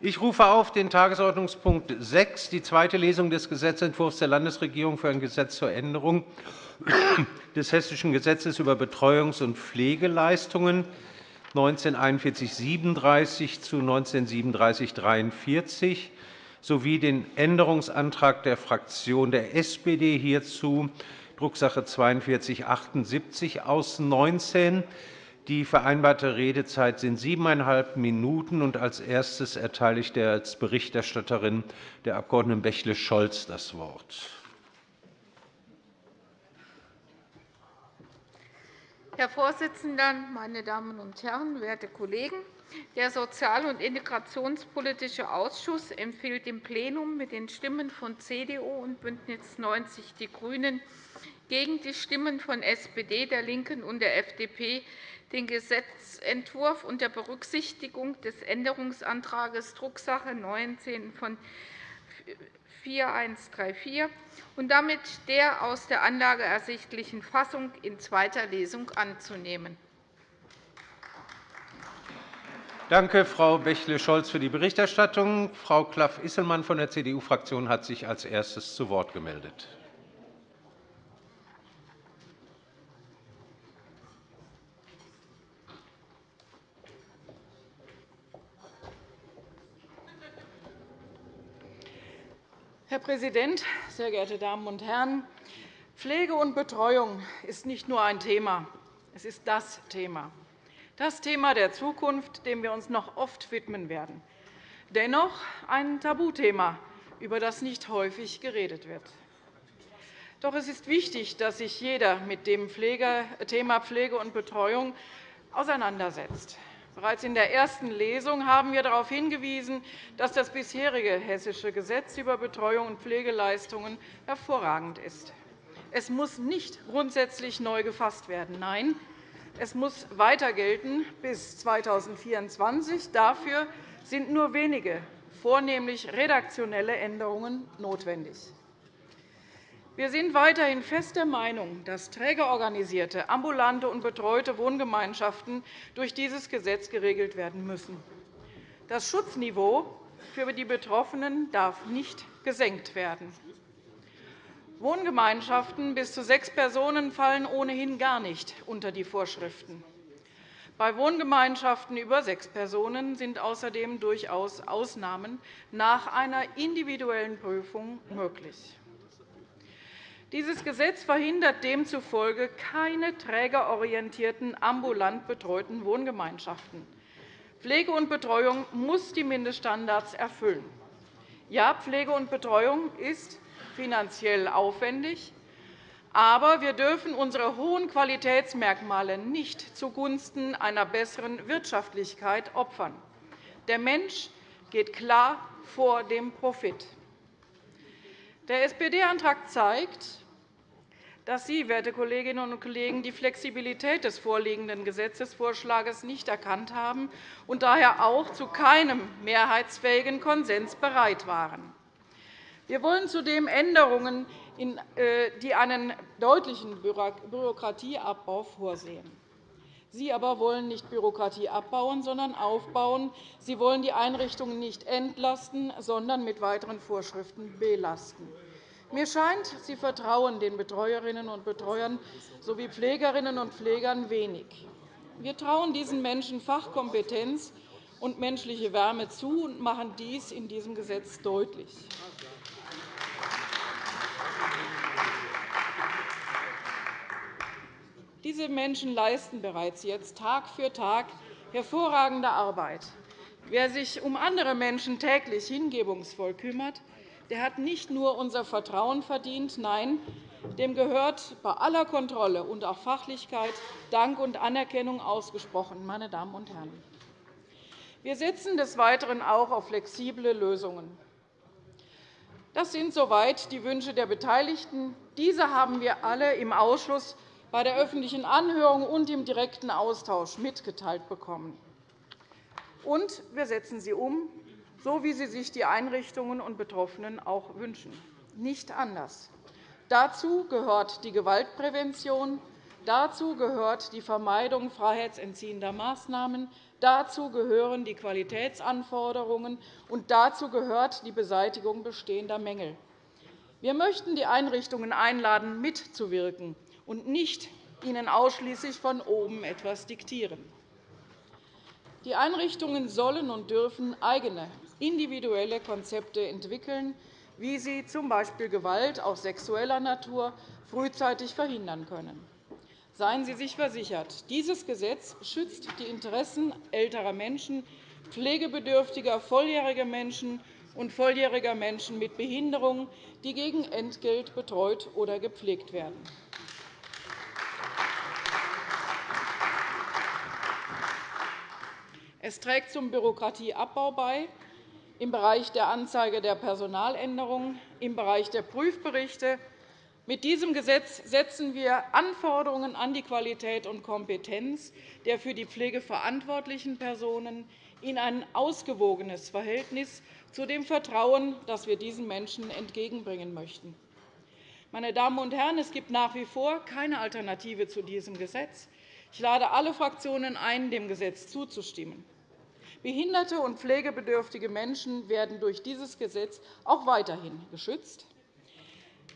Ich rufe auf den Tagesordnungspunkt 6, die zweite Lesung des Gesetzentwurfs der Landesregierung für ein Gesetz zur Änderung des Hessischen Gesetzes über Betreuungs- und Pflegeleistungen 1941-37 zu 1937-43 sowie den Änderungsantrag der Fraktion der SPD hierzu, Drucksache 19 4278 aus 19 die vereinbarte Redezeit sind siebeneinhalb Minuten. Und als erstes erteile ich der als Berichterstatterin der Abg. Bächle-Scholz das Wort. Herr Vorsitzender, meine Damen und Herren, werte Kollegen! Der Sozial- und Integrationspolitische Ausschuss empfiehlt dem Plenum mit den Stimmen von CDU und BÜNDNIS 90 die GRÜNEN gegen die Stimmen von SPD, der LINKEN und der FDP den Gesetzentwurf unter Berücksichtigung des Änderungsantrags Drucksache 19 von 4134 und damit der aus der Anlage ersichtlichen Fassung in zweiter Lesung anzunehmen. Danke, Frau Bächle-Scholz, für die Berichterstattung. Frau Klaff-Isselmann von der CDU-Fraktion hat sich als erstes zu Wort gemeldet. Herr Präsident, sehr geehrte Damen und Herren! Pflege und Betreuung ist nicht nur ein Thema, es ist das Thema, das Thema der Zukunft, dem wir uns noch oft widmen werden. Dennoch ein Tabuthema, über das nicht häufig geredet wird. Doch es ist wichtig, dass sich jeder mit dem Thema Pflege und Betreuung auseinandersetzt. Bereits in der ersten Lesung haben wir darauf hingewiesen, dass das bisherige Hessische Gesetz über Betreuung und Pflegeleistungen hervorragend ist. Es muss nicht grundsätzlich neu gefasst werden. Nein, es muss weiter gelten bis 2024. Dafür sind nur wenige, vornehmlich redaktionelle Änderungen notwendig. Wir sind weiterhin fest der Meinung, dass trägerorganisierte, ambulante und betreute Wohngemeinschaften durch dieses Gesetz geregelt werden müssen. Das Schutzniveau für die Betroffenen darf nicht gesenkt werden. Wohngemeinschaften bis zu sechs Personen fallen ohnehin gar nicht unter die Vorschriften. Bei Wohngemeinschaften über sechs Personen sind außerdem durchaus Ausnahmen nach einer individuellen Prüfung möglich. Dieses Gesetz verhindert demzufolge keine trägerorientierten, ambulant betreuten Wohngemeinschaften. Pflege und Betreuung muss die Mindeststandards erfüllen. Ja, Pflege und Betreuung ist finanziell aufwendig, aber wir dürfen unsere hohen Qualitätsmerkmale nicht zugunsten einer besseren Wirtschaftlichkeit opfern. Der Mensch geht klar vor dem Profit. Der SPD-Antrag zeigt, dass Sie, werte Kolleginnen und Kollegen, die Flexibilität des vorliegenden Gesetzesvorschlags nicht erkannt haben und daher auch zu keinem mehrheitsfähigen Konsens bereit waren. Wir wollen zudem Änderungen, äh, die einen deutlichen Bürokratieabbau vorsehen. Sie aber wollen nicht Bürokratie abbauen, sondern aufbauen. Sie wollen die Einrichtungen nicht entlasten, sondern mit weiteren Vorschriften belasten. Mir scheint, Sie vertrauen den Betreuerinnen und Betreuern sowie Pflegerinnen und Pflegern wenig. Wir trauen diesen Menschen Fachkompetenz und menschliche Wärme zu und machen dies in diesem Gesetz deutlich. Diese Menschen leisten bereits jetzt Tag für Tag hervorragende Arbeit. Wer sich um andere Menschen täglich hingebungsvoll kümmert, der hat nicht nur unser Vertrauen verdient, nein, dem gehört bei aller Kontrolle und auch Fachlichkeit Dank und Anerkennung ausgesprochen. Meine Damen und Herren. Wir setzen des Weiteren auch auf flexible Lösungen. Das sind soweit die Wünsche der Beteiligten. Diese haben wir alle im Ausschuss bei der öffentlichen Anhörung und im direkten Austausch mitgeteilt bekommen. Und wir setzen sie um, so wie sie sich die Einrichtungen und Betroffenen auch wünschen, nicht anders. Dazu gehört die Gewaltprävention, dazu gehört die Vermeidung freiheitsentziehender Maßnahmen, Dazu gehören die Qualitätsanforderungen, und dazu gehört die Beseitigung bestehender Mängel. Wir möchten die Einrichtungen einladen, mitzuwirken und nicht ihnen ausschließlich von oben etwas diktieren. Die Einrichtungen sollen und dürfen eigene, individuelle Konzepte entwickeln, wie sie z. B. Gewalt auch sexueller Natur frühzeitig verhindern können. Seien Sie sich versichert, dieses Gesetz schützt die Interessen älterer Menschen, pflegebedürftiger volljähriger Menschen und volljähriger Menschen mit Behinderung, die gegen Entgelt betreut oder gepflegt werden. Es trägt zum Bürokratieabbau bei, im Bereich der Anzeige der Personaländerungen, im Bereich der Prüfberichte. Mit diesem Gesetz setzen wir Anforderungen an die Qualität und Kompetenz der für die Pflege verantwortlichen Personen in ein ausgewogenes Verhältnis zu dem Vertrauen, das wir diesen Menschen entgegenbringen möchten. Meine Damen und Herren, es gibt nach wie vor keine Alternative zu diesem Gesetz. Ich lade alle Fraktionen ein, dem Gesetz zuzustimmen. Behinderte und pflegebedürftige Menschen werden durch dieses Gesetz auch weiterhin geschützt.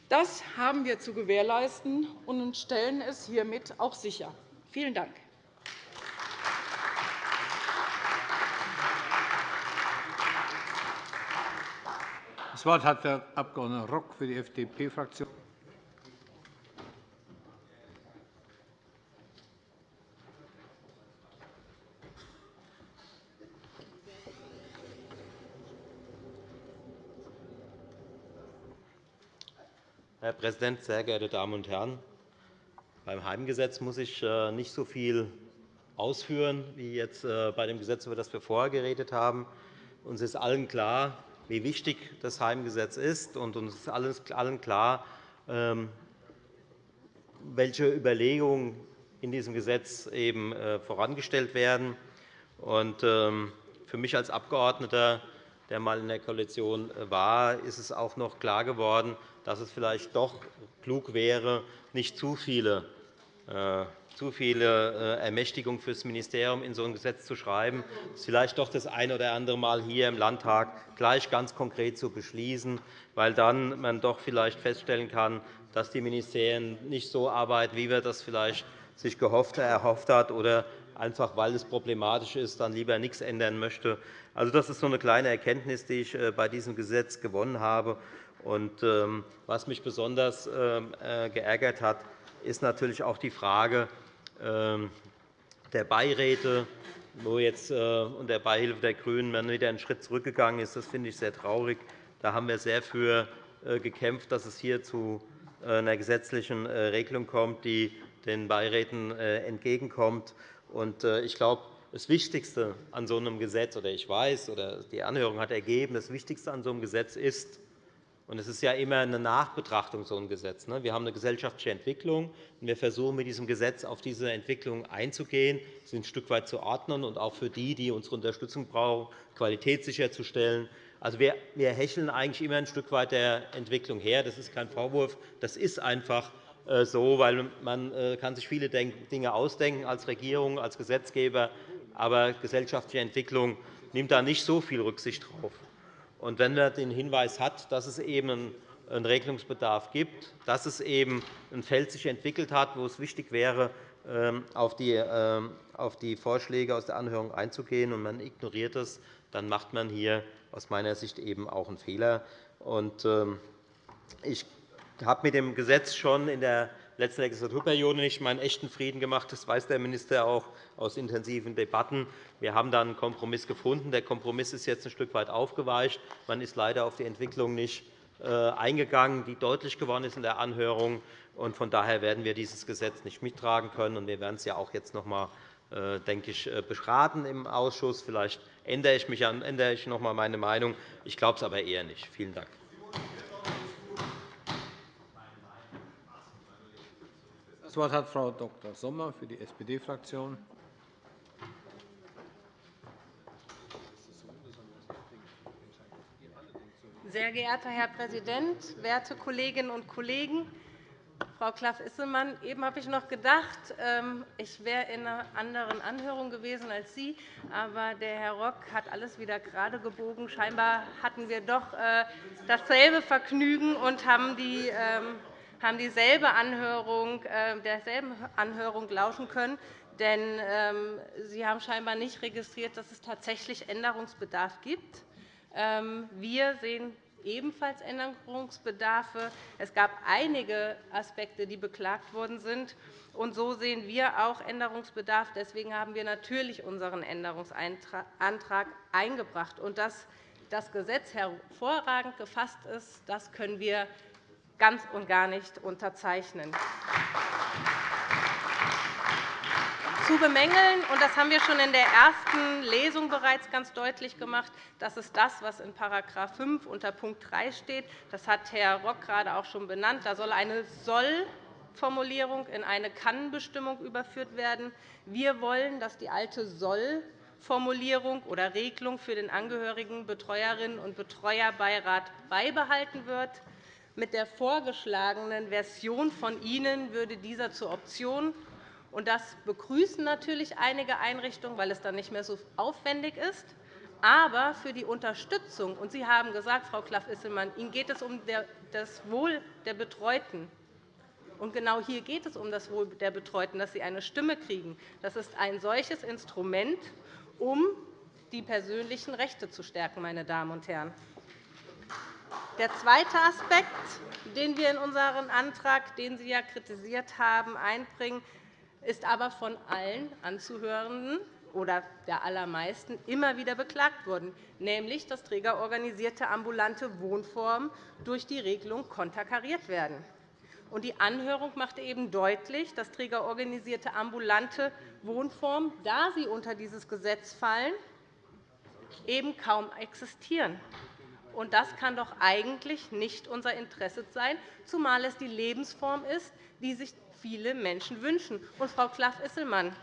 Das haben wir zu gewährleisten und stellen es hiermit auch sicher. Vielen Dank. Das Wort hat der Abg. Rock für die FDP-Fraktion. Präsident, sehr geehrte Damen und Herren! Beim Heimgesetz muss ich äh, nicht so viel ausführen wie jetzt äh, bei dem Gesetz, über das wir vorher geredet haben. Uns ist allen klar, wie wichtig das Heimgesetz ist, und uns ist allen klar, ähm, welche Überlegungen in diesem Gesetz eben äh, vorangestellt werden. Ähm, für mich als Abgeordneter, der einmal in der Koalition war, ist es auch noch klar geworden, dass es vielleicht doch klug wäre, nicht zu viele äh, zu viele äh, Ermächtigungen für das Ministerium in so ein Gesetz zu schreiben, es vielleicht doch das eine oder andere Mal hier im Landtag gleich ganz konkret zu beschließen, weil dann man doch vielleicht feststellen kann, dass die Ministerien nicht so arbeiten, wie wir das vielleicht sich gehofft, erhofft hat, oder einfach, weil es problematisch ist, dann lieber nichts ändern möchte. Also, das ist so eine kleine Erkenntnis, die ich äh, bei diesem Gesetz gewonnen habe. Ähm, was mich besonders ähm, äh, geärgert hat, ist natürlich auch die Frage ähm, der Beiräte, wo jetzt äh, unter Beihilfe der GRÜNEN wieder einen Schritt zurückgegangen ist. Das finde ich sehr traurig. Da haben wir sehr für äh, gekämpft, dass es hier zu einer gesetzlichen Regelung kommt, die den Beiräten entgegenkommt. Ich glaube, das Wichtigste an so einem Gesetz, oder ich weiß, oder die Anhörung hat ergeben, das Wichtigste an so einem Gesetz ist, und es ist ja immer eine Nachbetrachtung, so ein Gesetz. Ne? Wir haben eine gesellschaftliche Entwicklung, und wir versuchen mit diesem Gesetz auf diese Entwicklung einzugehen, sie ein Stück weit zu ordnen und auch für die, die unsere Unterstützung brauchen, Qualität sicherzustellen. Also, wir, wir hecheln eigentlich immer ein Stück weit der Entwicklung her. Das ist kein Vorwurf. Das ist einfach äh, so, weil man äh, kann sich viele Dinge ausdenken als Regierung, als Gesetzgeber, aber gesellschaftliche Entwicklung nimmt da nicht so viel Rücksicht drauf. Und wenn man den Hinweis hat, dass es eben einen Regelungsbedarf gibt, dass es eben ein Feld sich entwickelt hat, wo es wichtig wäre, ähm, ähm, auf die Vorschläge aus der Anhörung einzugehen, und man ignoriert es, dann macht man hier aus meiner Sicht eben auch einen Fehler. Ähm, ich habe mit dem Gesetz schon in der letzten Legislaturperiode nicht meinen echten Frieden gemacht. Das weiß der Minister auch aus intensiven Debatten. Wir haben dann einen Kompromiss gefunden. Der Kompromiss ist jetzt ein Stück weit aufgeweicht. Man ist leider auf die Entwicklung nicht äh, eingegangen, die deutlich geworden ist in der Anhörung. Von daher werden wir dieses Gesetz nicht mittragen können. Wir werden es ja auch jetzt noch einmal äh, denke ich, äh, beraten im Ausschuss. Vielleicht ändere ich, mich, ändere ich noch einmal meine Meinung. Ich glaube es aber eher nicht. Vielen Dank. Das Wort hat Frau Dr. Sommer für die SPD-Fraktion. Sehr geehrter Herr Präsident, werte Kolleginnen und Kollegen! Frau Klaff-Isselmann, eben habe ich noch gedacht, ähm, ich wäre in einer anderen Anhörung gewesen als Sie. Aber der Herr Rock hat alles wieder gerade gebogen. Scheinbar hatten wir doch äh, dasselbe Vergnügen und haben die ähm, haben dieselbe Anhörung, äh, derselben Anhörung lauschen können. Denn ähm, Sie haben scheinbar nicht registriert, dass es tatsächlich Änderungsbedarf gibt. Wir sehen ebenfalls Änderungsbedarfe. Es gab einige Aspekte, die beklagt worden sind. Und so sehen wir auch Änderungsbedarf. Deswegen haben wir natürlich unseren Änderungsantrag eingebracht. Und dass das Gesetz hervorragend gefasst ist, das können wir ganz und gar nicht unterzeichnen. Zu bemängeln, und das haben wir schon in der ersten Lesung bereits ganz deutlich gemacht, das ist das, was in § 5 unter Punkt 3 steht. Das hat Herr Rock gerade auch schon benannt. Da soll eine Soll-Formulierung in eine Kann-Bestimmung überführt werden. Wir wollen, dass die alte Soll Formulierung oder Regelung für den angehörigen Betreuerinnen- und Betreuerbeirat beibehalten wird. Mit der vorgeschlagenen Version von Ihnen würde dieser zur Option und das begrüßen natürlich einige Einrichtungen, weil es dann nicht mehr so aufwendig ist. Aber für die Unterstützung, und Sie haben gesagt, Frau Klaff-Isselmann, Ihnen geht es um das Wohl der Betreuten. Und genau hier geht es um das Wohl der Betreuten, dass sie eine Stimme kriegen. Das ist ein solches Instrument, um die persönlichen Rechte zu stärken. Meine Damen und Herren. Der zweite Aspekt, den wir in unseren Antrag, den Sie ja kritisiert haben, einbringen, ist aber von allen Anzuhörenden oder der allermeisten immer wieder beklagt worden, nämlich dass trägerorganisierte ambulante Wohnformen durch die Regelung konterkariert werden. Die Anhörung machte eben deutlich, dass trägerorganisierte ambulante Wohnformen, da sie unter dieses Gesetz fallen, eben kaum existieren. Das kann doch eigentlich nicht unser Interesse sein, zumal es die Lebensform ist, die sich viele Menschen wünschen. Und, Frau Klaff-Isselmann,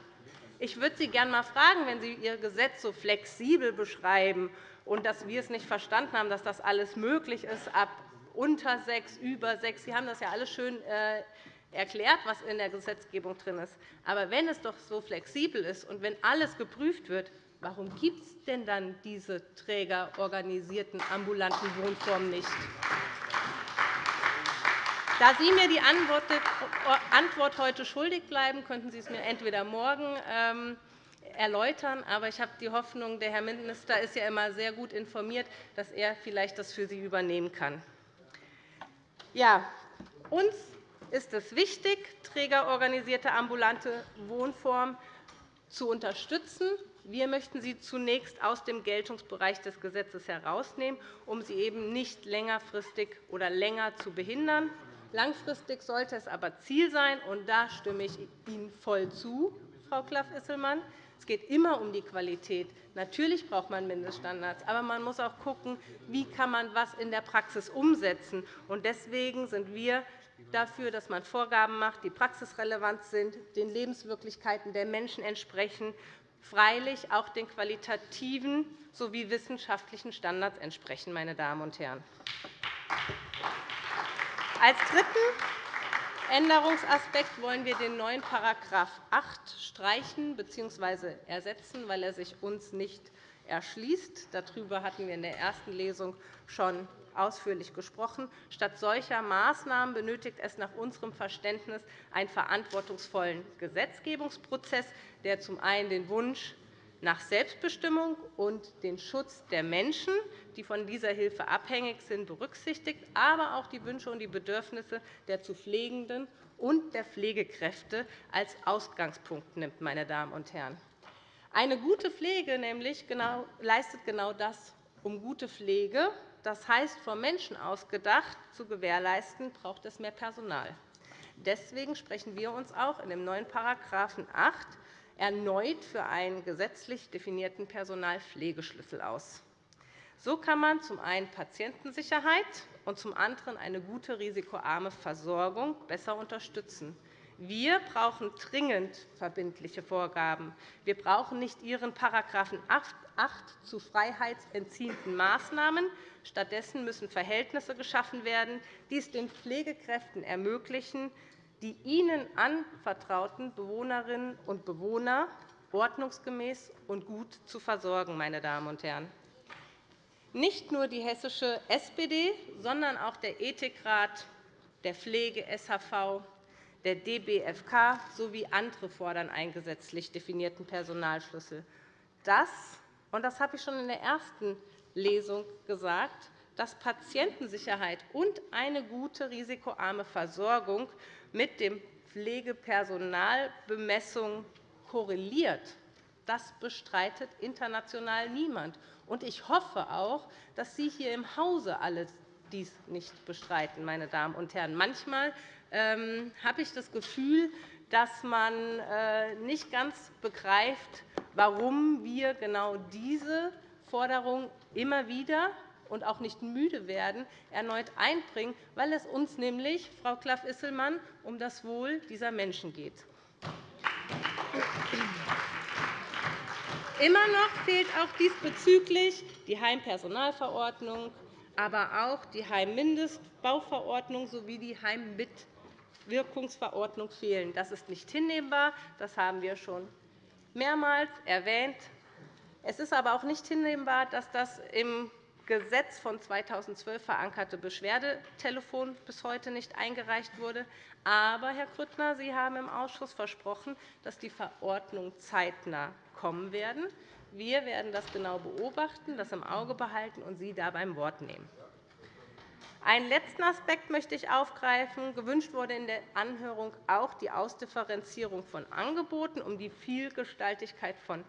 ich würde Sie gerne einmal fragen, wenn Sie Ihr Gesetz so flexibel beschreiben und dass wir es nicht verstanden haben, dass das alles möglich ist ab unter sechs, über sechs. Sie haben das ja alles schön äh, erklärt, was in der Gesetzgebung drin ist. Aber wenn es doch so flexibel ist und wenn alles geprüft wird, warum gibt es denn dann diese trägerorganisierten ambulanten Wohnformen nicht? Da Sie mir die Antwort heute schuldig bleiben, könnten Sie es mir entweder morgen ähm, erläutern. Aber ich habe die Hoffnung, der Herr Minister ist ja immer sehr gut informiert, dass er vielleicht das für Sie übernehmen kann. Ja, uns ist es wichtig, trägerorganisierte ambulante Wohnformen zu unterstützen. Wir möchten sie zunächst aus dem Geltungsbereich des Gesetzes herausnehmen, um sie eben nicht längerfristig oder länger zu behindern. Langfristig sollte es aber Ziel sein, und da stimme ich Ihnen voll zu, Frau Klaff-Isselmann. Es geht immer um die Qualität. Natürlich braucht man Mindeststandards, aber man muss auch schauen, wie kann man was in der Praxis umsetzen. kann. Deswegen sind wir dafür, dass man Vorgaben macht, die praxisrelevant sind, den Lebenswirklichkeiten der Menschen entsprechen, freilich auch den qualitativen sowie wissenschaftlichen Standards entsprechen. Meine Damen und Herren. Als dritten Änderungsaspekt wollen wir den neuen § 8 streichen bzw. ersetzen, weil er sich uns nicht erschließt. Darüber hatten wir in der ersten Lesung schon ausführlich gesprochen. Statt solcher Maßnahmen benötigt es nach unserem Verständnis einen verantwortungsvollen Gesetzgebungsprozess, der zum einen den Wunsch nach Selbstbestimmung und den Schutz der Menschen, die von dieser Hilfe abhängig sind, berücksichtigt, aber auch die Wünsche und die Bedürfnisse der zu Pflegenden und der Pflegekräfte als Ausgangspunkt nimmt. Meine Damen und Herren. Eine gute Pflege nämlich genau, leistet genau das. Um gute Pflege, das heißt vom Menschen ausgedacht, zu gewährleisten, braucht es mehr Personal. Deswegen sprechen wir uns auch in dem neuen § 8 erneut für einen gesetzlich definierten Personalpflegeschlüssel aus. So kann man zum einen Patientensicherheit und zum anderen eine gute risikoarme Versorgung besser unterstützen. Wir brauchen dringend verbindliche Vorgaben. Wir brauchen nicht Ihren § 8 zu freiheitsentziehenden Maßnahmen. Stattdessen müssen Verhältnisse geschaffen werden, die es den Pflegekräften ermöglichen, die ihnen anvertrauten Bewohnerinnen und Bewohner ordnungsgemäß und gut zu versorgen. Meine Damen und Herren. Nicht nur die hessische SPD, sondern auch der Ethikrat, der Pflege-SHV, der DBFK sowie andere fordern einen gesetzlich definierten Personalschlüssel. Das, das habe ich schon in der ersten Lesung gesagt, dass Patientensicherheit und eine gute risikoarme Versorgung mit dem Pflegepersonalbemessung korreliert. Das bestreitet international niemand. Ich hoffe auch, dass Sie hier im Hause alle dies nicht bestreiten. Meine Damen und Herren. Manchmal ähm, habe ich das Gefühl, dass man äh, nicht ganz begreift, warum wir genau diese Forderung immer wieder und auch nicht müde werden, erneut einbringen, weil es uns nämlich, Frau Klaff-Isselmann, um das Wohl dieser Menschen geht. Immer noch fehlt auch diesbezüglich die Heimpersonalverordnung, aber auch die Heimmindestbauverordnung sowie die Heimmitwirkungsverordnung fehlen. Das ist nicht hinnehmbar. Das haben wir schon mehrmals erwähnt. Es ist aber auch nicht hinnehmbar, dass das im Gesetz von 2012 verankerte Beschwerdetelefon bis heute nicht eingereicht wurde. Aber, Herr Grüttner, Sie haben im Ausschuss versprochen, dass die Verordnung zeitnah kommen werden. Wir werden das genau beobachten, das im Auge behalten und Sie da beim Wort nehmen. Einen letzten Aspekt möchte ich aufgreifen. Gewünscht wurde in der Anhörung auch die Ausdifferenzierung von Angeboten, um die Vielgestaltigkeit von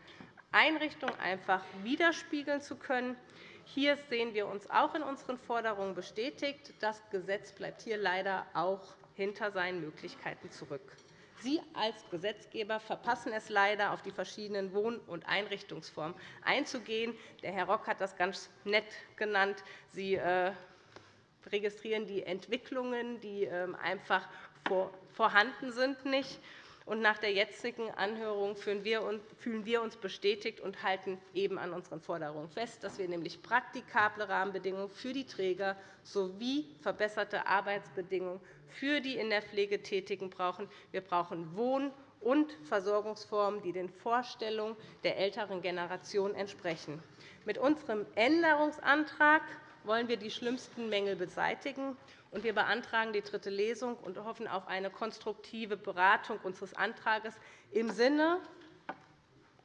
Einrichtungen einfach widerspiegeln zu können. Hier sehen wir uns auch in unseren Forderungen bestätigt. Das Gesetz bleibt hier leider auch hinter seinen Möglichkeiten zurück. Sie als Gesetzgeber verpassen es leider, auf die verschiedenen Wohn- und Einrichtungsformen einzugehen. Der Herr Rock hat das ganz nett genannt. Sie äh, registrieren die Entwicklungen, die ähm, einfach vorhanden sind, nicht nach der jetzigen Anhörung fühlen wir uns bestätigt und halten eben an unseren Forderungen fest, dass wir nämlich praktikable Rahmenbedingungen für die Träger sowie verbesserte Arbeitsbedingungen für die in der Pflege Tätigen brauchen. Wir brauchen Wohn- und Versorgungsformen, die den Vorstellungen der älteren Generation entsprechen. Mit unserem Änderungsantrag wollen wir die schlimmsten Mängel beseitigen wir beantragen die dritte Lesung und hoffen auf eine konstruktive Beratung unseres Antrags im Sinne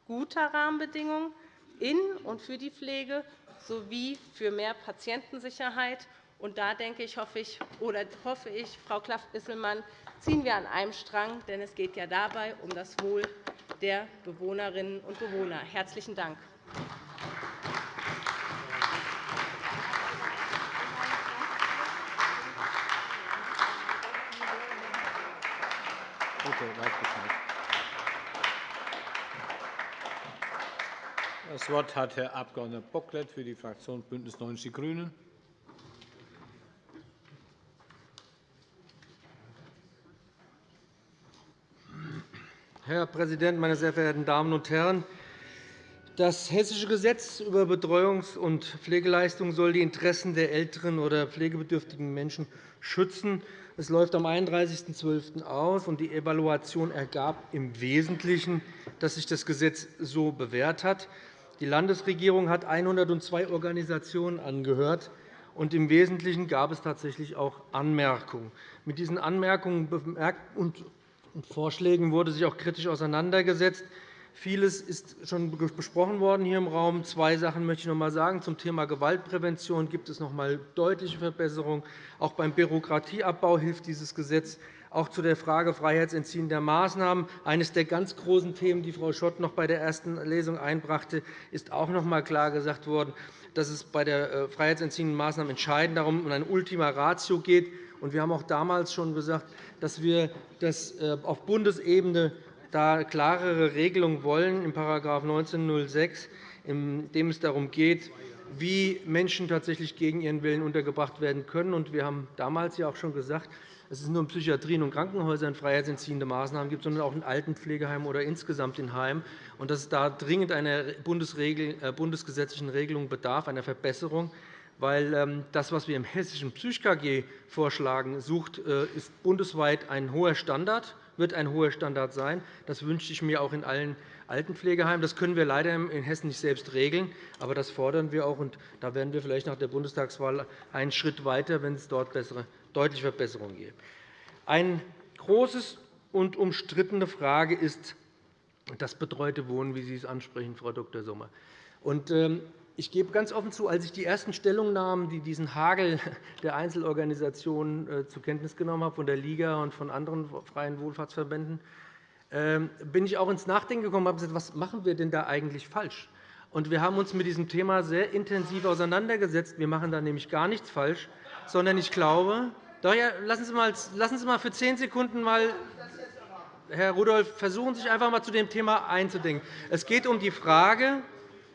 guter Rahmenbedingungen in und für die Pflege sowie für mehr Patientensicherheit. Und da denke ich, hoffe ich, oder hoffe ich, Frau Klaff-Isselmann, ziehen wir an einem Strang, denn es geht ja dabei um das Wohl der Bewohnerinnen und Bewohner. Herzlichen Dank. Das Wort hat Herr Abg. Bocklet für die Fraktion BÜNDNIS 90 die GRÜNEN. Herr Präsident, meine sehr verehrten Damen und Herren! Das Hessische Gesetz über Betreuungs- und Pflegeleistungen soll die Interessen der älteren oder pflegebedürftigen Menschen schützen. Es läuft am 31.12. aus, und die Evaluation ergab im Wesentlichen, dass sich das Gesetz so bewährt hat. Die Landesregierung hat 102 Organisationen angehört. Und Im Wesentlichen gab es tatsächlich auch Anmerkungen. Mit diesen Anmerkungen und Vorschlägen wurde sich auch kritisch auseinandergesetzt. Vieles ist schon besprochen worden hier im Raum. Zwei Sachen möchte ich noch einmal sagen. Zum Thema Gewaltprävention gibt es noch einmal deutliche Verbesserungen. Auch beim Bürokratieabbau hilft dieses Gesetz. Auch zu der Frage freiheitsentziehender Maßnahmen. Eines der ganz großen Themen, die Frau Schott noch bei der ersten Lesung einbrachte, ist auch noch einmal klar gesagt worden, dass es bei der äh, freiheitsentziehenden Maßnahmen entscheidend darum um eine Ultima Ratio geht. Wir haben auch damals schon gesagt, dass wir das äh, auf Bundesebene da klarere Regelungen wollen, in § 1906, in dem es darum geht, wie Menschen tatsächlich gegen ihren Willen untergebracht werden können. Wir haben damals ja auch schon gesagt, dass es nur in Psychiatrien und Krankenhäusern freiheitsentziehende Maßnahmen gibt, sondern auch in Altenpflegeheimen oder insgesamt in Heimen, und dass es da dringend einer äh, bundesgesetzlichen Regelung bedarf, einer Verbesserung weil ähm, das, was wir im hessischen PsychKG vorschlagen, sucht, äh, ist bundesweit ein hoher Standard, wird ein hoher Standard sein. Das wünsche ich mir auch in allen Altenpflegeheimen. Das können wir leider in Hessen nicht selbst regeln, aber das fordern wir auch. Und da werden wir vielleicht nach der Bundestagswahl einen Schritt weiter, wenn es dort bessere, deutliche Verbesserungen gibt. Eine große und umstrittene Frage ist das betreute Wohnen, wie Sie es ansprechen, Frau Dr. Sommer. Ähm, ich gebe ganz offen zu, als ich die ersten Stellungnahmen, die diesen Hagel der Einzelorganisationen äh, zur Kenntnis genommen habe, von der Liga und von anderen freien Wohlfahrtsverbänden, ähm, bin ich auch ins Nachdenken gekommen und habe gesagt, was machen wir denn da eigentlich falsch? Wir haben uns mit diesem Thema sehr intensiv auseinandergesetzt. Wir machen da nämlich gar nichts falsch, sondern ich glaube, doch, ja, lassen, Sie mal, lassen Sie mal für zehn Sekunden mal Herr Rudolph, versuchen Sie sich einfach einmal zu dem Thema einzudenken. Es geht um die Frage,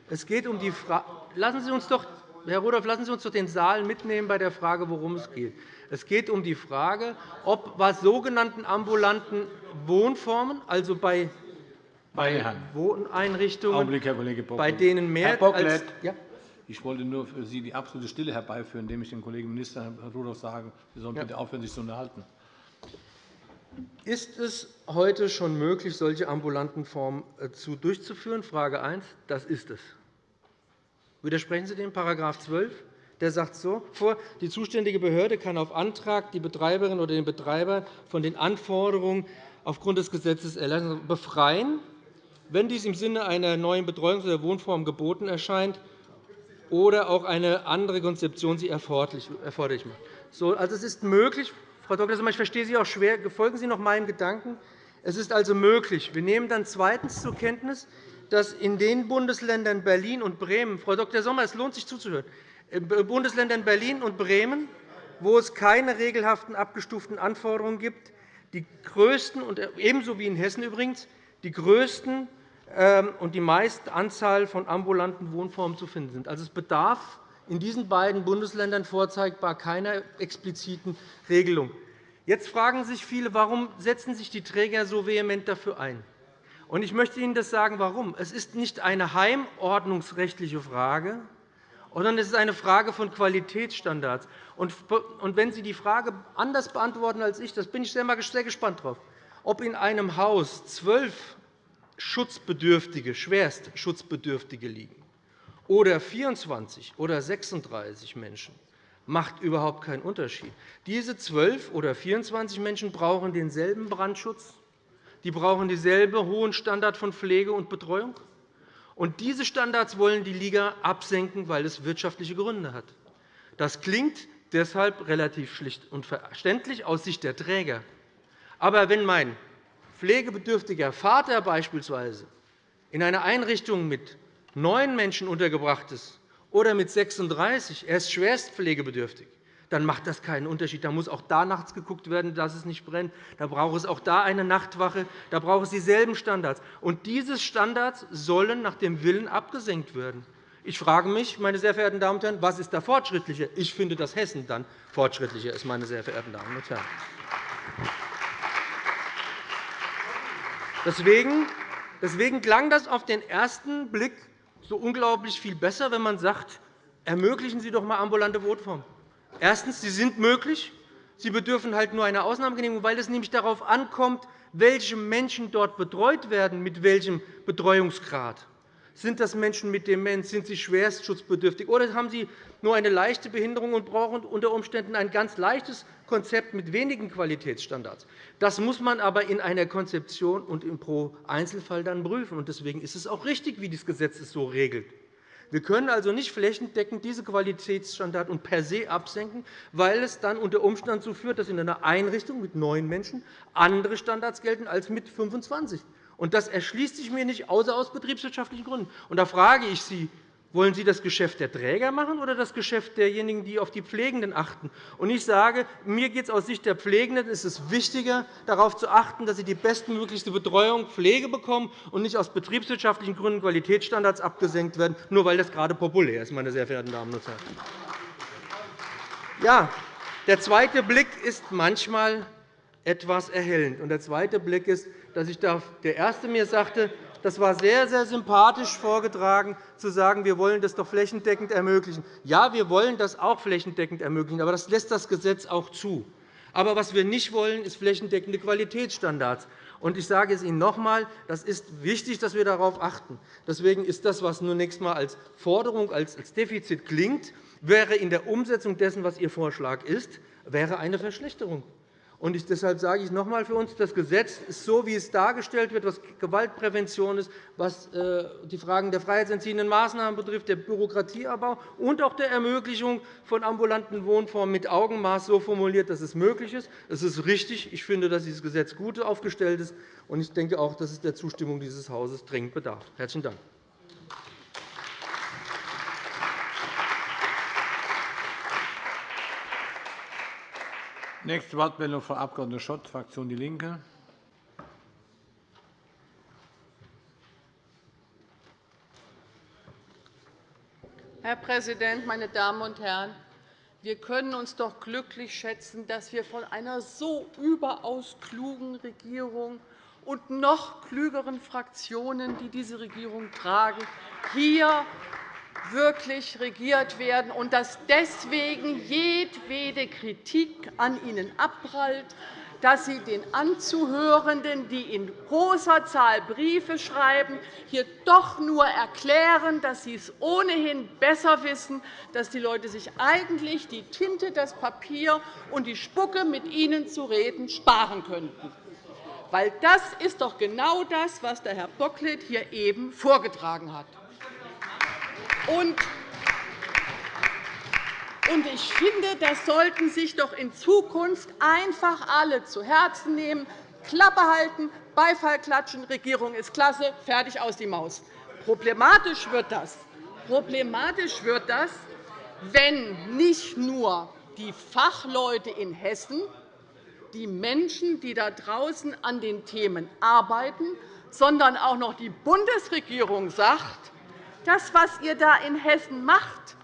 es geht um die Frage lassen Sie uns doch, Herr Rudolph, lassen Sie uns doch den Saal mitnehmen bei der Frage, worum es geht. Es geht um die Frage, ob bei sogenannten ambulanten Wohnformen, also bei bei Wohneinrichtungen, Augenblick, bei denen mehr Herr Bocklet, als ja? Ich wollte nur für Sie die absolute Stille herbeiführen, indem ich dem Kollegen Minister Herrn Rudolph sage, Sie sollen bitte aufhören, sich zu unterhalten. Ist es heute schon möglich, solche ambulanten Formen äh, durchzuführen? Frage 1. Das ist es. Widersprechen Sie dem § 12? Der sagt so vor, die zuständige Behörde kann auf Antrag die Betreiberin oder den Betreiber von den Anforderungen aufgrund des Gesetzes befreien, wenn dies im Sinne einer neuen Betreuungs- oder Wohnform geboten erscheint oder auch eine andere Konzeption sie erforderlich macht. So, also es ist möglich, Frau Dr. Sommer, ich verstehe Sie auch schwer. Folgen Sie noch meinem Gedanken. Es ist also möglich. Wir nehmen dann zweitens zur Kenntnis, dass in den Bundesländern Berlin und Bremen, Frau Dr. Sommer, es lohnt sich zuzuhören, in Bundesländern Berlin und Bremen, wo es keine regelhaften abgestuften Anforderungen gibt, die größten, und ebenso wie in Hessen übrigens, die größten und die meiste Anzahl von ambulanten Wohnformen zu finden sind. Also, es bedarf in diesen beiden Bundesländern vorzeigbar keiner expliziten Regelung. Jetzt fragen sich viele, warum setzen sich die Träger so vehement dafür ein. Ich möchte Ihnen das sagen, warum. Es ist nicht eine heimordnungsrechtliche Frage, sondern es ist eine Frage von Qualitätsstandards. Wenn Sie die Frage anders beantworten als ich, das bin ich sehr gespannt darauf, ob in einem Haus zwölf Schutzbedürftige, schwerst Schutzbedürftige liegen oder 24 oder 36 Menschen, macht überhaupt keinen Unterschied. Diese 12 oder 24 Menschen brauchen denselben Brandschutz, die brauchen dieselbe hohen Standard von Pflege und Betreuung. Und diese Standards wollen die Liga absenken, weil es wirtschaftliche Gründe hat. Das klingt deshalb relativ schlicht und verständlich aus Sicht der Träger. Aber wenn mein pflegebedürftiger Vater beispielsweise in einer Einrichtung mit neun Menschen untergebracht ist oder mit 36, er ist schwerst pflegebedürftig, dann macht das keinen Unterschied. Da muss auch da nachts geguckt werden, dass es nicht brennt. Da braucht es auch da eine Nachtwache. Da braucht es dieselben Standards. Und diese Standards sollen nach dem Willen abgesenkt werden. Ich frage mich, meine sehr verehrten Damen und Herren, was ist da fortschrittlicher? Ich finde, dass Hessen dann fortschrittlicher ist, meine sehr verehrten Damen und Herren. Deswegen, deswegen klang das auf den ersten Blick so unglaublich viel besser, wenn man sagt, ermöglichen Sie doch einmal ambulante Wohnformen. Erstens, sie sind möglich. Sie bedürfen halt nur einer Ausnahmegenehmigung, weil es nämlich darauf ankommt, welche Menschen dort betreut werden, mit welchem Betreuungsgrad. Sind das Menschen mit Demenz? Sind sie schwerst schutzbedürftig? Oder haben sie nur eine leichte Behinderung und brauchen unter Umständen ein ganz leichtes Konzept mit wenigen Qualitätsstandards? Das muss man aber in einer Konzeption und im pro Einzelfall dann prüfen. Deswegen ist es auch richtig, wie das Gesetz es so regelt. Wir können also nicht flächendeckend diese Qualitätsstandards und per se absenken, weil es dann unter Umständen dazu führt, dass in einer Einrichtung mit neun Menschen andere Standards gelten als mit 25. Das erschließt sich mir nicht, außer aus betriebswirtschaftlichen Gründen. Da frage ich Sie, wollen Sie das Geschäft der Träger machen oder das Geschäft derjenigen, die auf die Pflegenden achten? ich sage, mir geht es aus Sicht der Pflegenden ist es wichtiger, darauf zu achten, dass sie die bestmöglichste Betreuung Pflege bekommen und nicht aus betriebswirtschaftlichen Gründen Qualitätsstandards abgesenkt werden, nur weil das gerade populär ist. Meine sehr verehrten Damen und Herren. Ja, der zweite Blick ist manchmal etwas erhellend. Der zweite Blick ist, dass ich der Erste mir sagte, Das war sehr, sehr sympathisch vorgetragen, zu sagen, wir wollen das doch flächendeckend ermöglichen. Ja, wir wollen das auch flächendeckend ermöglichen, aber das lässt das Gesetz auch zu. Aber was wir nicht wollen, ist flächendeckende Qualitätsstandards. Und ich sage es Ihnen noch einmal, das ist wichtig, dass wir darauf achten. Deswegen ist das, was zunächst einmal als Forderung, als Defizit klingt, wäre in der Umsetzung dessen, was Ihr Vorschlag ist, wäre eine Verschlechterung. Und ich, deshalb sage ich noch einmal für uns, das Gesetz ist so, wie es dargestellt wird, was Gewaltprävention ist, was äh, die Fragen der freiheitsentziehenden Maßnahmen betrifft, der Bürokratieabbau und auch der Ermöglichung von ambulanten Wohnformen mit Augenmaß so formuliert, dass es möglich ist. Es ist richtig. Ich finde, dass dieses Gesetz gut aufgestellt ist. Und ich denke auch, dass es der Zustimmung dieses Hauses dringend bedarf. – Herzlichen Dank. Nächste Wortmeldung, Frau Abg. Schott, Fraktion DIE LINKE. Herr Präsident, meine Damen und Herren! Wir können uns doch glücklich schätzen, dass wir von einer so überaus klugen Regierung und noch klügeren Fraktionen, die diese Regierung tragen, hier wirklich regiert werden und dass deswegen jedwede Kritik an Ihnen abprallt, dass Sie den Anzuhörenden, die in großer Zahl Briefe schreiben, hier doch nur erklären, dass Sie es ohnehin besser wissen, dass die Leute sich eigentlich die Tinte, das Papier und die Spucke, mit Ihnen zu reden, sparen könnten. Weil das ist doch genau das, was der Herr Bocklet hier eben vorgetragen hat. Und ich finde, das sollten sich doch in Zukunft einfach alle zu Herzen nehmen, Klappe halten, Beifall klatschen, Regierung ist klasse, fertig aus die Maus. Problematisch wird das, Problematisch wird das wenn nicht nur die Fachleute in Hessen, die Menschen, die da draußen an den Themen arbeiten, sondern auch noch die Bundesregierung sagt, das, was ihr da in Hessen macht,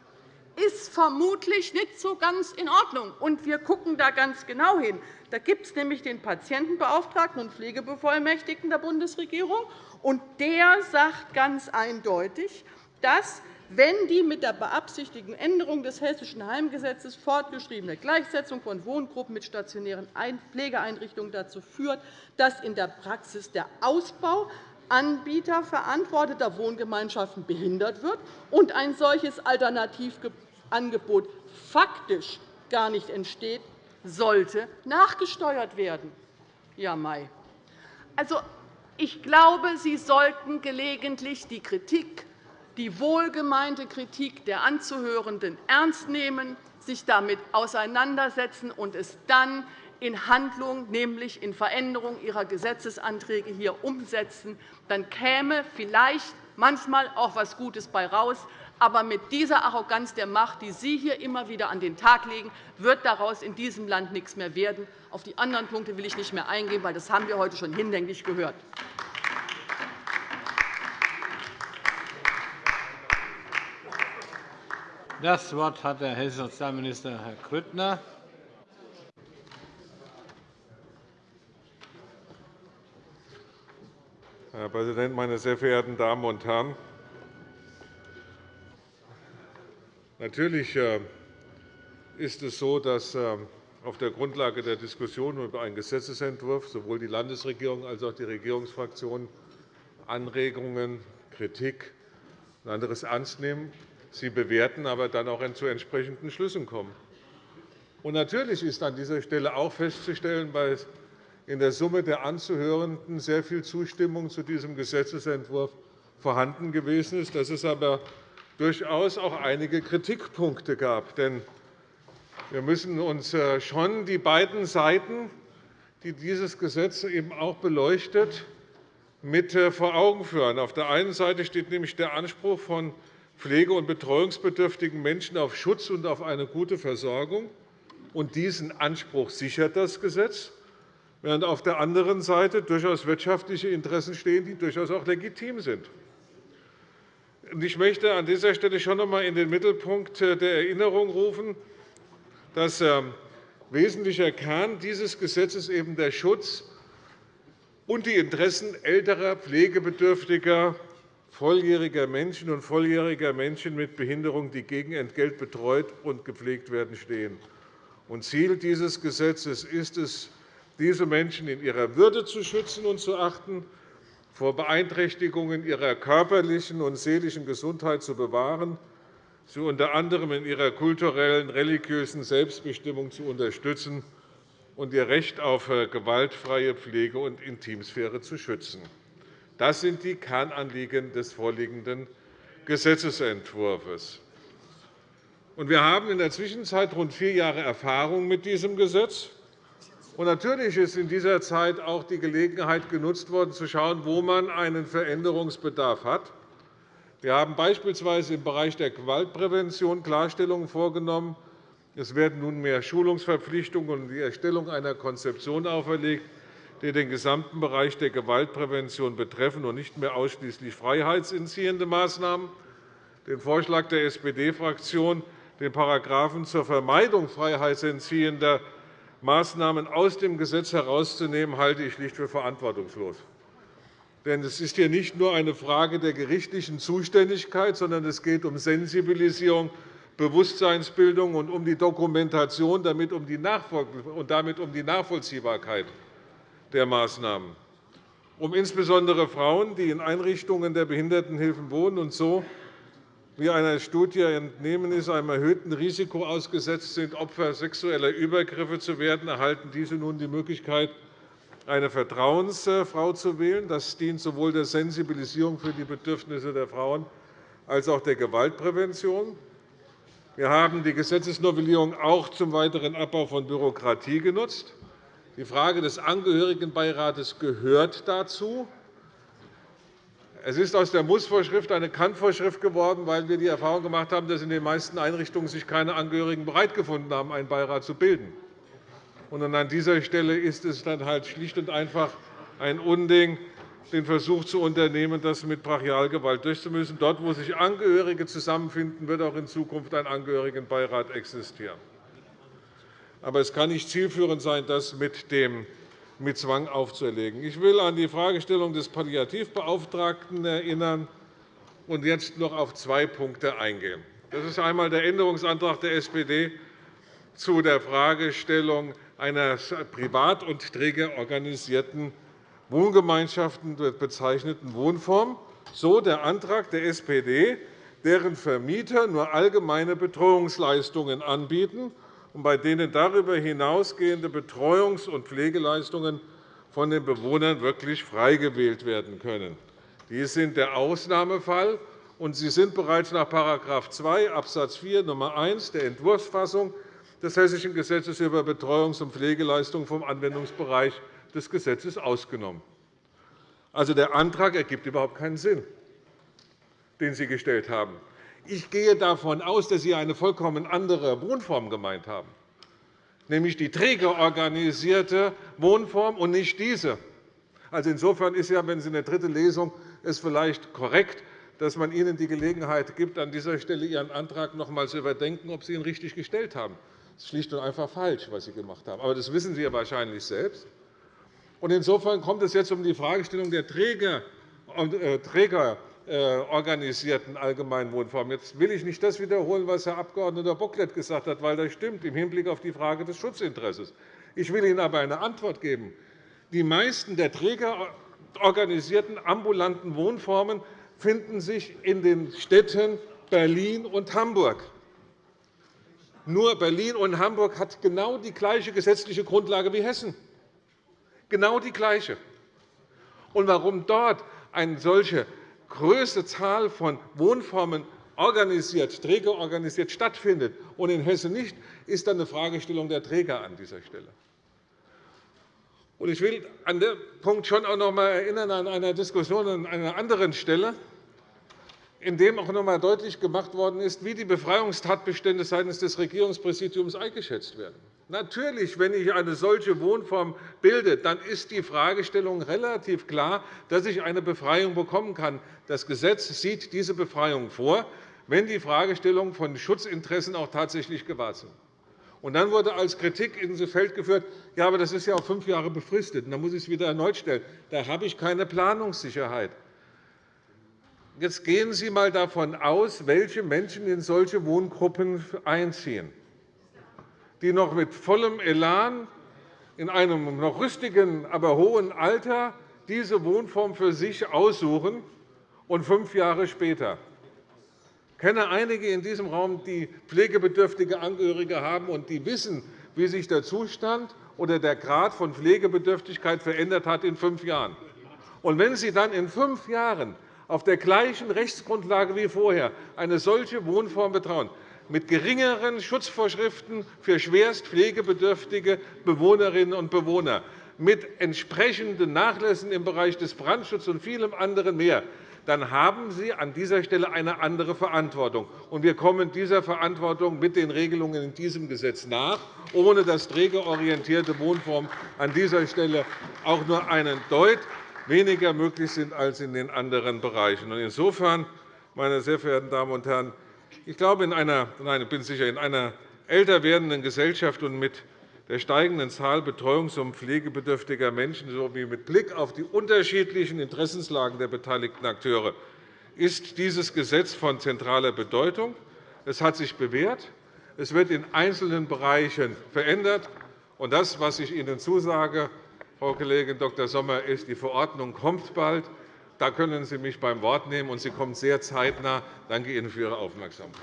ist vermutlich nicht so ganz in Ordnung. Und wir schauen da ganz genau hin. Da gibt es nämlich den Patientenbeauftragten und Pflegebevollmächtigten der Bundesregierung. und Der sagt ganz eindeutig, dass wenn die mit der beabsichtigten Änderung des Hessischen Heimgesetzes fortgeschriebene Gleichsetzung von Wohngruppen mit stationären Pflegeeinrichtungen dazu führt, dass in der Praxis der Ausbau Anbieter verantworteter Wohngemeinschaften behindert wird und ein solches Alternativangebot faktisch gar nicht entsteht, sollte nachgesteuert werden. Ja, Mai. Also, ich glaube, Sie sollten gelegentlich die Kritik, die wohlgemeinte Kritik der Anzuhörenden ernst nehmen, sich damit auseinandersetzen und es dann in Handlung, nämlich in Veränderung ihrer Gesetzesanträge hier umsetzen, dann käme vielleicht manchmal auch etwas Gutes bei heraus. Aber mit dieser Arroganz der Macht, die Sie hier immer wieder an den Tag legen, wird daraus in diesem Land nichts mehr werden. Auf die anderen Punkte will ich nicht mehr eingehen, weil das haben wir heute schon hinlänglich gehört. Das Wort hat der hessische Sozialminister Herr Grüttner. Herr Präsident, meine sehr verehrten Damen und Herren! Natürlich äh, ist es so, dass äh, auf der Grundlage der Diskussion über einen Gesetzentwurf sowohl die Landesregierung als auch die Regierungsfraktionen Anregungen, Kritik und anderes ernst nehmen, sie bewerten, aber dann auch zu entsprechenden Schlüssen kommen. natürlich ist an dieser Stelle auch festzustellen, in der Summe der Anzuhörenden sehr viel Zustimmung zu diesem Gesetzentwurf vorhanden gewesen ist, dass es aber durchaus auch einige Kritikpunkte gab. Denn wir müssen uns äh, schon die beiden Seiten, die dieses Gesetz eben auch beleuchtet, mit äh, vor Augen führen. Auf der einen Seite steht nämlich der Anspruch von pflege- und betreuungsbedürftigen Menschen auf Schutz und auf eine gute Versorgung. Und diesen Anspruch sichert das Gesetz während auf der anderen Seite durchaus wirtschaftliche Interessen stehen, die durchaus auch legitim sind. Ich möchte an dieser Stelle schon noch einmal in den Mittelpunkt der Erinnerung rufen, dass ähm, wesentlicher Kern dieses Gesetzes eben der Schutz und die Interessen älterer, pflegebedürftiger, volljähriger Menschen und volljähriger Menschen mit Behinderung, die gegen Entgelt betreut und gepflegt werden, stehen. Ziel dieses Gesetzes ist es, diese Menschen in ihrer Würde zu schützen und zu achten, vor Beeinträchtigungen ihrer körperlichen und seelischen Gesundheit zu bewahren, sie unter anderem in ihrer kulturellen, religiösen Selbstbestimmung zu unterstützen und ihr Recht auf äh, gewaltfreie Pflege und Intimsphäre zu schützen. Das sind die Kernanliegen des vorliegenden Gesetzentwurfs. Wir haben in der Zwischenzeit rund vier Jahre Erfahrung mit diesem Gesetz. Natürlich ist in dieser Zeit auch die Gelegenheit genutzt worden, zu schauen, wo man einen Veränderungsbedarf hat. Wir haben beispielsweise im Bereich der Gewaltprävention Klarstellungen vorgenommen. Es werden nunmehr Schulungsverpflichtungen und die Erstellung einer Konzeption auferlegt, die den gesamten Bereich der Gewaltprävention betreffen und nicht mehr ausschließlich freiheitsentziehende Maßnahmen. Den Vorschlag der SPD-Fraktion, den Paragraphen zur Vermeidung freiheitsentziehender Maßnahmen aus dem Gesetz herauszunehmen, halte ich schlicht für verantwortungslos. Denn es ist hier nicht nur eine Frage der gerichtlichen Zuständigkeit, sondern es geht um Sensibilisierung, Bewusstseinsbildung und um die Dokumentation und damit um die Nachvollziehbarkeit der Maßnahmen, um insbesondere Frauen, die in Einrichtungen der Behindertenhilfen wohnen und so, wie einer Studie entnehmen ist, einem erhöhten Risiko ausgesetzt sind, Opfer sexueller Übergriffe zu werden, erhalten diese nun die Möglichkeit, eine Vertrauensfrau zu wählen. Das dient sowohl der Sensibilisierung für die Bedürfnisse der Frauen als auch der Gewaltprävention. Wir haben die Gesetzesnovellierung auch zum weiteren Abbau von Bürokratie genutzt. Die Frage des Angehörigenbeirates gehört dazu. Es ist aus der Mussvorschrift eine Kannvorschrift geworden, weil wir die Erfahrung gemacht haben, dass in den meisten Einrichtungen sich keine Angehörigen bereit gefunden haben, einen Beirat zu bilden. Und an dieser Stelle ist es dann halt schlicht und einfach ein Unding, den Versuch zu unternehmen, das mit Brachialgewalt durchzumüssen. Dort, wo sich Angehörige zusammenfinden, wird auch in Zukunft ein Angehörigenbeirat existieren. Aber es kann nicht zielführend sein, das mit, dem, mit Zwang aufzuerlegen. Ich will an die Fragestellung des Palliativbeauftragten erinnern und jetzt noch auf zwei Punkte eingehen. Das ist einmal der Änderungsantrag der SPD zu der Fragestellung einer privat und trägerorganisierten Wohngemeinschaften bezeichneten Wohnform, so der Antrag der SPD, deren Vermieter nur allgemeine Betreuungsleistungen anbieten und bei denen darüber hinausgehende Betreuungs- und Pflegeleistungen von den Bewohnern wirklich frei gewählt werden können. Dies sind der Ausnahmefall, und sie sind bereits nach § 2 Abs. 4 Nr. 1 der Entwurfsfassung des Hessischen Gesetzes über Betreuungs- und Pflegeleistungen vom Anwendungsbereich des Gesetzes ausgenommen. Also, der Antrag ergibt überhaupt keinen Sinn, den Sie gestellt haben. Ich gehe davon aus, dass Sie eine vollkommen andere Wohnform gemeint haben, nämlich die trägerorganisierte Wohnform und nicht diese. Also insofern ist ja, wenn Sie in der dritten Lesung es vielleicht korrekt, dass man Ihnen die Gelegenheit gibt, an dieser Stelle Ihren Antrag noch einmal zu überdenken, ob Sie ihn richtig gestellt haben. Das ist schlicht und einfach falsch, was Sie gemacht haben. Aber das wissen Sie ja wahrscheinlich selbst. Insofern kommt es jetzt um die Fragestellung der Träger, äh, trägerorganisierten allgemeinen Wohnformen. Jetzt will ich nicht das wiederholen, was Herr Abg. Bocklet gesagt hat, weil das stimmt im Hinblick auf die Frage des Schutzinteresses. Ich will Ihnen aber eine Antwort geben. Die meisten der trägerorganisierten ambulanten Wohnformen finden sich in den Städten Berlin und Hamburg. Nur Berlin und Hamburg hat genau die gleiche gesetzliche Grundlage wie Hessen. Genau die gleiche. Und warum dort eine solche größte Zahl von Wohnformen organisiert, trägerorganisiert stattfindet und in Hessen nicht, ist dann eine Fragestellung der Träger an dieser Stelle. Ich will an dem Punkt schon auch noch einmal erinnern an eine Diskussion an einer anderen Stelle in dem auch noch einmal deutlich gemacht worden ist, wie die Befreiungstatbestände seitens des Regierungspräsidiums eingeschätzt werden. Natürlich, wenn ich eine solche Wohnform bilde, dann ist die Fragestellung relativ klar, dass ich eine Befreiung bekommen kann. Das Gesetz sieht diese Befreiung vor, wenn die Fragestellungen von Schutzinteressen auch tatsächlich gewahrt sind. Und dann wurde als Kritik ins Feld geführt, ja, aber das ist ja auf fünf Jahre befristet. Und dann muss ich es wieder erneut stellen. Da habe ich keine Planungssicherheit. Jetzt gehen Sie einmal davon aus, welche Menschen in solche Wohngruppen einziehen, die noch mit vollem Elan in einem noch rüstigen, aber hohen Alter diese Wohnform für sich aussuchen und fünf Jahre später. Ich kenne einige in diesem Raum, die pflegebedürftige Angehörige haben und die wissen, wie sich der Zustand oder der Grad von Pflegebedürftigkeit verändert hat in fünf Jahren. Und wenn Sie dann in fünf Jahren auf der gleichen Rechtsgrundlage wie vorher eine solche Wohnform betrauen, mit geringeren Schutzvorschriften für schwerst pflegebedürftige Bewohnerinnen und Bewohner, mit entsprechenden Nachlässen im Bereich des Brandschutzes und vielem anderen mehr, dann haben Sie an dieser Stelle eine andere Verantwortung. wir kommen dieser Verantwortung mit den Regelungen in diesem Gesetz nach, ohne dass trägerorientierte Wohnformen an dieser Stelle auch nur einen Deut weniger möglich sind als in den anderen Bereichen. Insofern, meine sehr verehrten Damen und Herren, ich glaube, in einer, nein, bin sicher, in einer älter werdenden Gesellschaft und mit der steigenden Zahl betreuungs- und pflegebedürftiger Menschen sowie mit Blick auf die unterschiedlichen Interessenslagen der beteiligten Akteure ist dieses Gesetz von zentraler Bedeutung. Es hat sich bewährt. Es wird in einzelnen Bereichen verändert. Und das, was ich Ihnen zusage, Frau Kollegin Dr. Sommer, ist, die Verordnung kommt bald. Da können Sie mich beim Wort nehmen, und sie kommt sehr zeitnah. Ich danke Ihnen für Ihre Aufmerksamkeit.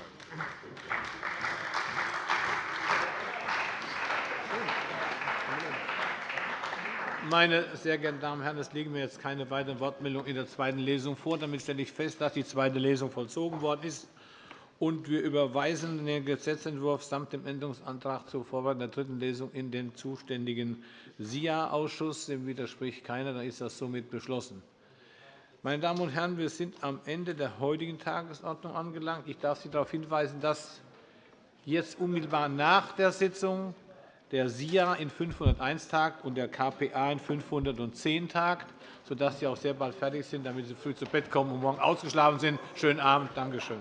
Meine sehr geehrten Damen und Herren, es liegen mir jetzt keine weiteren Wortmeldungen in der zweiten Lesung vor. Damit stelle ich fest, dass die zweite Lesung vollzogen worden ist. Und wir überweisen den Gesetzentwurf samt dem Änderungsantrag zur Vorbereitung der dritten Lesung in den zuständigen SIA-Ausschuss. Dem widerspricht keiner. Dann ist das somit beschlossen. Meine Damen und Herren, wir sind am Ende der heutigen Tagesordnung angelangt. Ich darf Sie darauf hinweisen, dass jetzt unmittelbar nach der Sitzung der SIA in 501 tagt und der KPA in 510 tagt, sodass Sie auch sehr bald fertig sind, damit Sie früh zu Bett kommen und morgen ausgeschlafen sind. Schönen Abend. Danke schön.